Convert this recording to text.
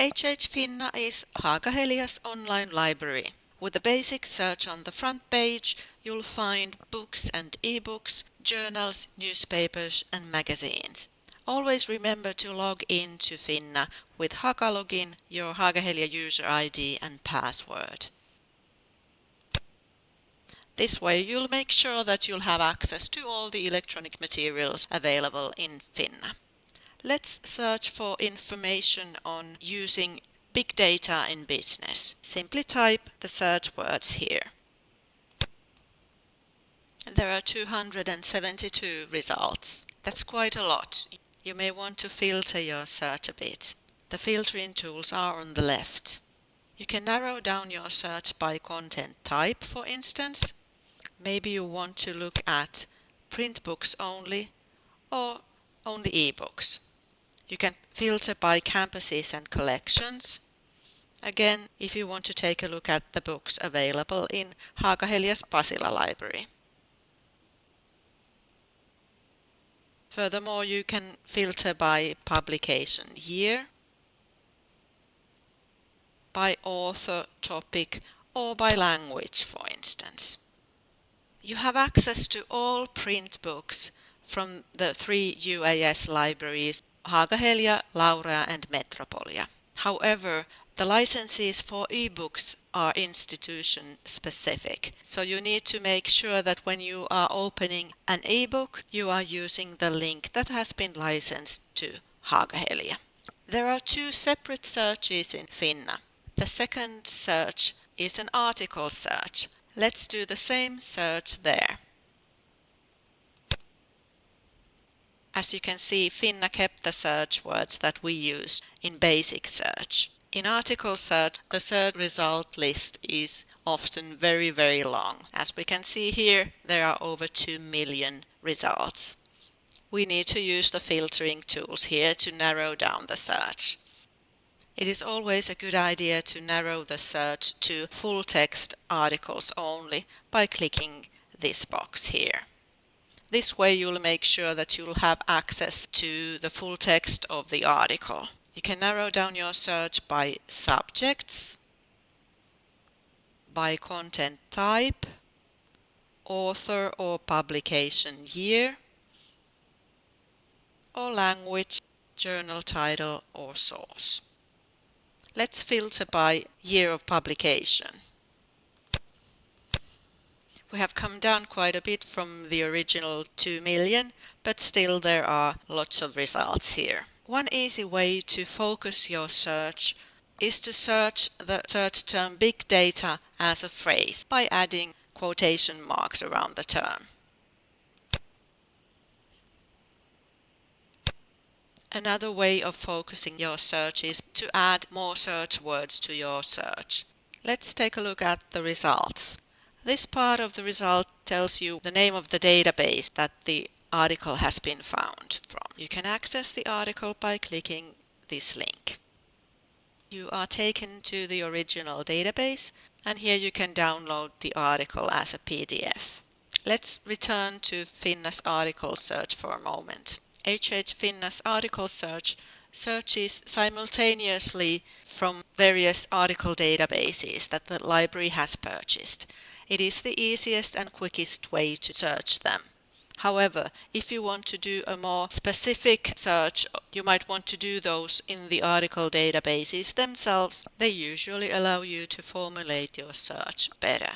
HH Finna is Haaga-Helia's online library. With the basic search on the front page, you'll find books and ebooks, journals, newspapers and magazines. Always remember to log in to Finna with Haka login, your Haaga-Helia user ID and password. This way you'll make sure that you'll have access to all the electronic materials available in Finna. Let's search for information on using big data in business. Simply type the search words here. There are 272 results. That's quite a lot. You may want to filter your search a bit. The filtering tools are on the left. You can narrow down your search by content type, for instance. Maybe you want to look at print books only or only e-books. You can filter by campuses and collections. Again, if you want to take a look at the books available in Haaga-Helia's Pasila library. Furthermore, you can filter by publication year, by author, topic, or by language, for instance. You have access to all print books from the three UAS libraries Haaga-Helia, Laurea and Metropolia. However, the licenses for ebooks are institution specific. So you need to make sure that when you are opening an ebook, you are using the link that has been licensed to Haaga-Helia. There are two separate searches in Finna. The second search is an article search. Let's do the same search there. As you can see, Finna kept the search words that we used in basic search. In article search, the search result list is often very, very long. As we can see here, there are over 2 million results. We need to use the filtering tools here to narrow down the search. It is always a good idea to narrow the search to full text articles only by clicking this box here. This way you'll make sure that you'll have access to the full text of the article. You can narrow down your search by subjects, by content type, author or publication year, or language, journal title or source. Let's filter by year of publication. We have come down quite a bit from the original 2 million, but still there are lots of results here. One easy way to focus your search is to search the search term big data as a phrase by adding quotation marks around the term. Another way of focusing your search is to add more search words to your search. Let's take a look at the results. This part of the result tells you the name of the database that the article has been found from. You can access the article by clicking this link. You are taken to the original database and here you can download the article as a PDF. Let's return to Finna's article search for a moment. HH Finna's article search searches simultaneously from various article databases that the library has purchased. It is the easiest and quickest way to search them. However, if you want to do a more specific search, you might want to do those in the article databases themselves. They usually allow you to formulate your search better.